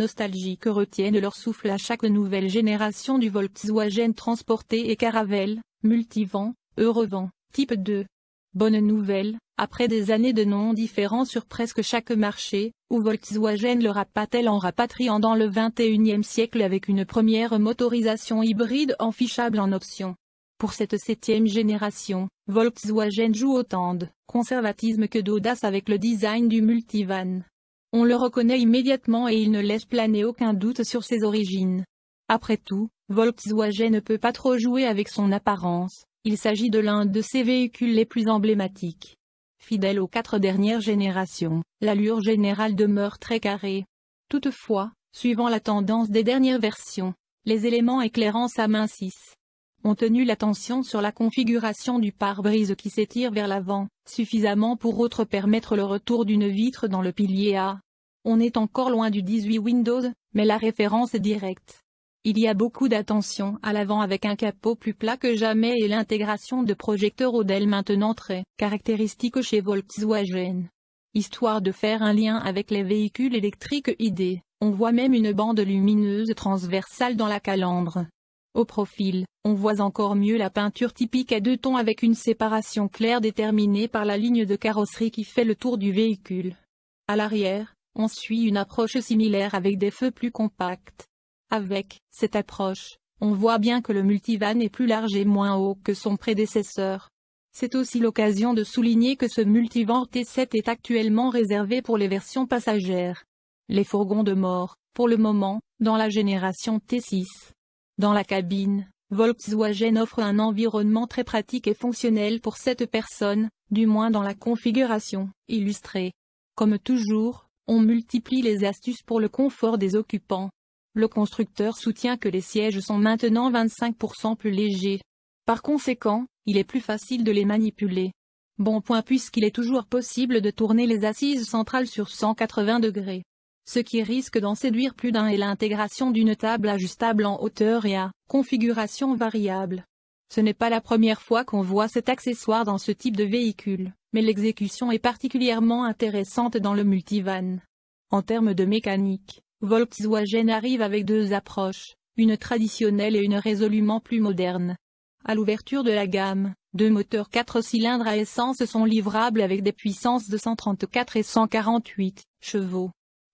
nostalgiques retiennent leur souffle à chaque nouvelle génération du Volkswagen Transporté et Caravelle, Multivent, Eurevent, Type 2. Bonne nouvelle, après des années de noms différents sur presque chaque marché, où Volkswagen le rapatelle en rapatriant dans le 21e siècle avec une première motorisation hybride enfichable en option? Pour cette septième génération, Volkswagen joue autant de conservatisme que d'audace avec le design du multivan. On le reconnaît immédiatement et il ne laisse planer aucun doute sur ses origines. Après tout, Volkswagen ne peut pas trop jouer avec son apparence, il s'agit de l'un de ses véhicules les plus emblématiques. Fidèle aux quatre dernières générations, l'allure générale demeure très carrée. Toutefois, suivant la tendance des dernières versions, les éléments éclairants s'amincissent ont tenu l'attention sur la configuration du pare-brise qui s'étire vers l'avant, suffisamment pour autre permettre le retour d'une vitre dans le pilier A. On est encore loin du 18 Windows, mais la référence est directe. Il y a beaucoup d'attention à l'avant avec un capot plus plat que jamais et l'intégration de projecteurs Odell maintenant très caractéristique chez Volkswagen. Histoire de faire un lien avec les véhicules électriques ID, on voit même une bande lumineuse transversale dans la calandre. Au profil, on voit encore mieux la peinture typique à deux tons avec une séparation claire déterminée par la ligne de carrosserie qui fait le tour du véhicule. À l'arrière, on suit une approche similaire avec des feux plus compacts. Avec cette approche, on voit bien que le multivan est plus large et moins haut que son prédécesseur. C'est aussi l'occasion de souligner que ce multivan T7 est actuellement réservé pour les versions passagères. Les fourgons de mort, pour le moment, dans la génération T6. Dans la cabine, Volkswagen offre un environnement très pratique et fonctionnel pour cette personne, du moins dans la configuration illustrée. Comme toujours, on multiplie les astuces pour le confort des occupants. Le constructeur soutient que les sièges sont maintenant 25% plus légers. Par conséquent, il est plus facile de les manipuler. Bon point puisqu'il est toujours possible de tourner les assises centrales sur 180 degrés. Ce qui risque d'en séduire plus d'un est l'intégration d'une table ajustable en hauteur et à configuration variable. Ce n'est pas la première fois qu'on voit cet accessoire dans ce type de véhicule, mais l'exécution est particulièrement intéressante dans le multivan. En termes de mécanique, Volkswagen arrive avec deux approches, une traditionnelle et une résolument plus moderne. À l'ouverture de la gamme, deux moteurs 4 cylindres à essence sont livrables avec des puissances de 134 et 148 chevaux.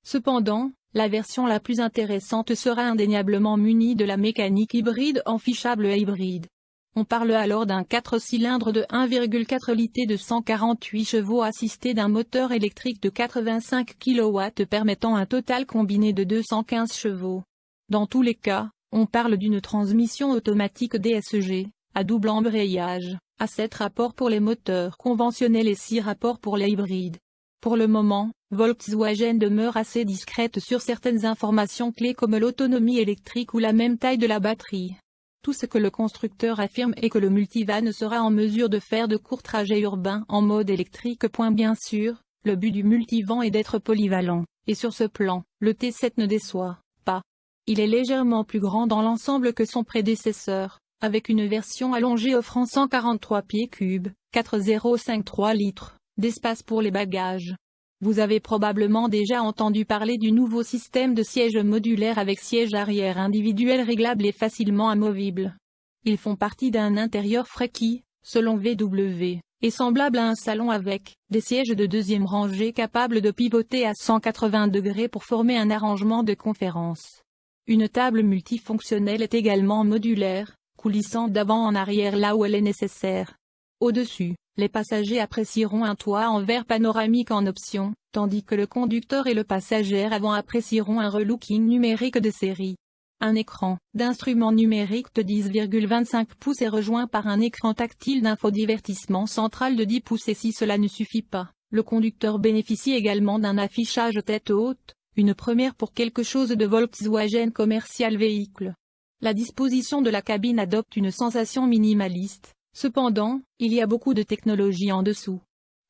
Cependant, la version la plus intéressante sera indéniablement munie de la mécanique hybride enfichable et hybride. On parle alors d'un 4 cylindres de 1,4 litres de 148 chevaux assisté d'un moteur électrique de 85 kW permettant un total combiné de 215 chevaux. Dans tous les cas, on parle d'une transmission automatique DSG, à double embrayage, à 7 rapports pour les moteurs conventionnels et 6 rapports pour les hybrides. Pour le moment, Volkswagen demeure assez discrète sur certaines informations clés comme l'autonomie électrique ou la même taille de la batterie. Tout ce que le constructeur affirme est que le multivan sera en mesure de faire de courts trajets urbains en mode électrique. Bien sûr, le but du multivan est d'être polyvalent, et sur ce plan, le T7 ne déçoit pas. Il est légèrement plus grand dans l'ensemble que son prédécesseur, avec une version allongée offrant 143 pieds cubes, 4053 litres, d'espace pour les bagages. Vous avez probablement déjà entendu parler du nouveau système de sièges modulaire avec siège arrière individuel réglable et facilement amovible. Ils font partie d'un intérieur frais qui, selon VW, est semblable à un salon avec des sièges de deuxième rangée capables de pivoter à 180 degrés pour former un arrangement de conférence. Une table multifonctionnelle est également modulaire, coulissant d'avant en arrière là où elle est nécessaire. Au-dessus, les passagers apprécieront un toit en verre panoramique en option, tandis que le conducteur et le passager avant apprécieront un relooking numérique de série. Un écran d'instrument numérique de 10,25 pouces est rejoint par un écran tactile d'infodivertissement central de 10 pouces et si cela ne suffit pas, le conducteur bénéficie également d'un affichage tête haute, une première pour quelque chose de Volkswagen Commercial Véhicule. La disposition de la cabine adopte une sensation minimaliste, Cependant, il y a beaucoup de technologie en dessous.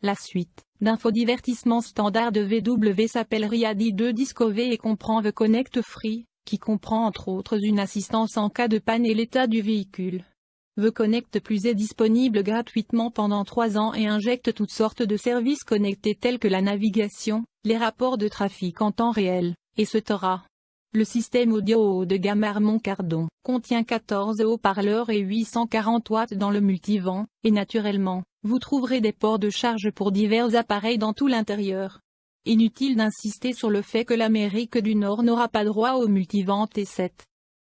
La suite d'infodivertissement standard de VW s'appelle Riadi 2 Discover et comprend The Connect Free, qui comprend entre autres une assistance en cas de panne et l'état du véhicule. The Connect Plus est disponible gratuitement pendant 3 ans et injecte toutes sortes de services connectés tels que la navigation, les rapports de trafic en temps réel, etc. Le système audio haut de gamme Harmon Cardon contient 14 haut-parleurs et 840 watts dans le multivent, et naturellement, vous trouverez des ports de charge pour divers appareils dans tout l'intérieur. Inutile d'insister sur le fait que l'Amérique du Nord n'aura pas droit au multivent T7.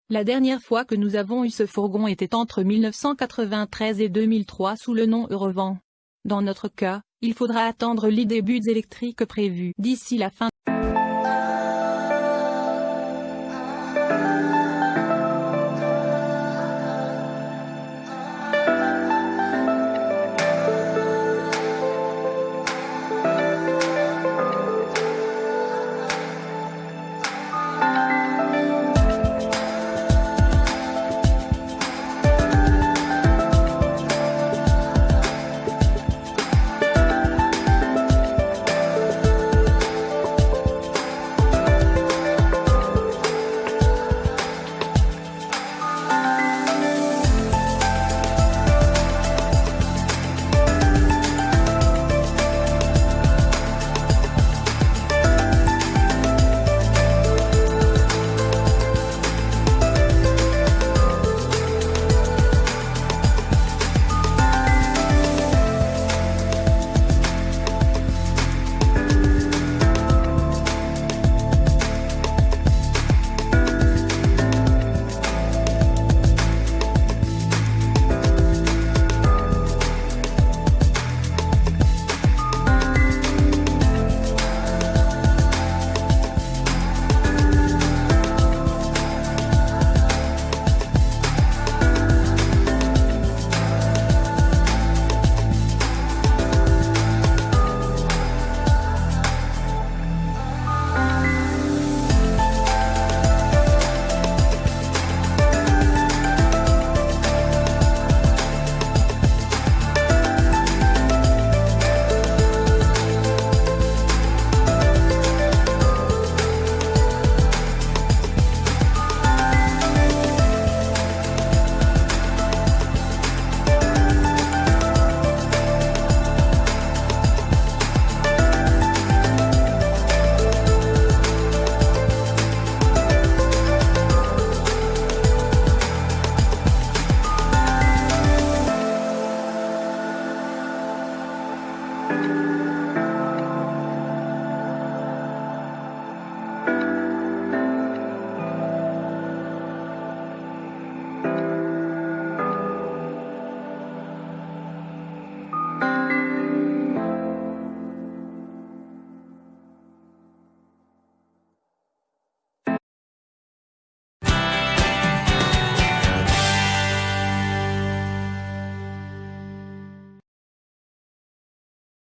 La dernière fois que nous avons eu ce fourgon était entre 1993 et 2003 sous le nom Eurevent. Dans notre cas, il faudra attendre les débuts électriques prévus d'ici la fin